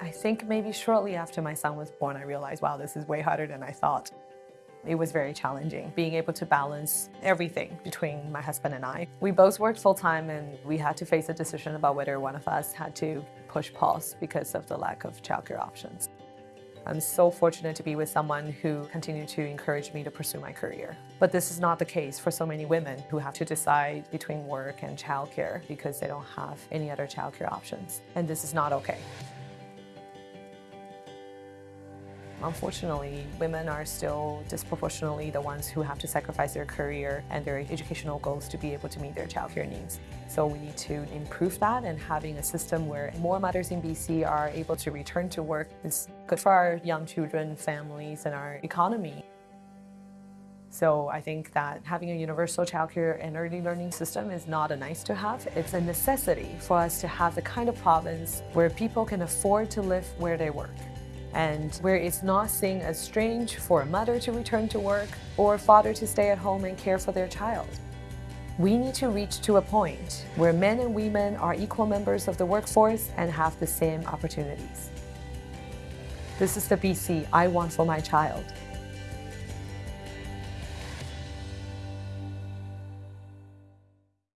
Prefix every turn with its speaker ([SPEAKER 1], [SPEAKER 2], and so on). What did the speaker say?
[SPEAKER 1] I think maybe shortly after my son was born, I realized, wow, this is way harder than I thought. It was very challenging being able to balance everything between my husband and I. We both worked full time and we had to face a decision about whether one of us had to push pause because of the lack of childcare options. I'm so fortunate to be with someone who continued to encourage me to pursue my career. But this is not the case for so many women who have to decide between work and childcare because they don't have any other childcare options. And this is not okay. Unfortunately, women are still disproportionately the ones who have to sacrifice their career and their educational goals to be able to meet their childcare needs. So we need to improve that and having a system where more mothers in BC are able to return to work is good for our young children, families, and our economy. So I think that having a universal childcare and early learning system is not a nice to have, it's a necessity for us to have the kind of province where people can afford to live where they work and where it's not seen as strange for a mother to return to work or a father to stay at home and care for their child. We need to reach to a point where men and women are equal members of the workforce and have the same opportunities. This is the BC I want for my child.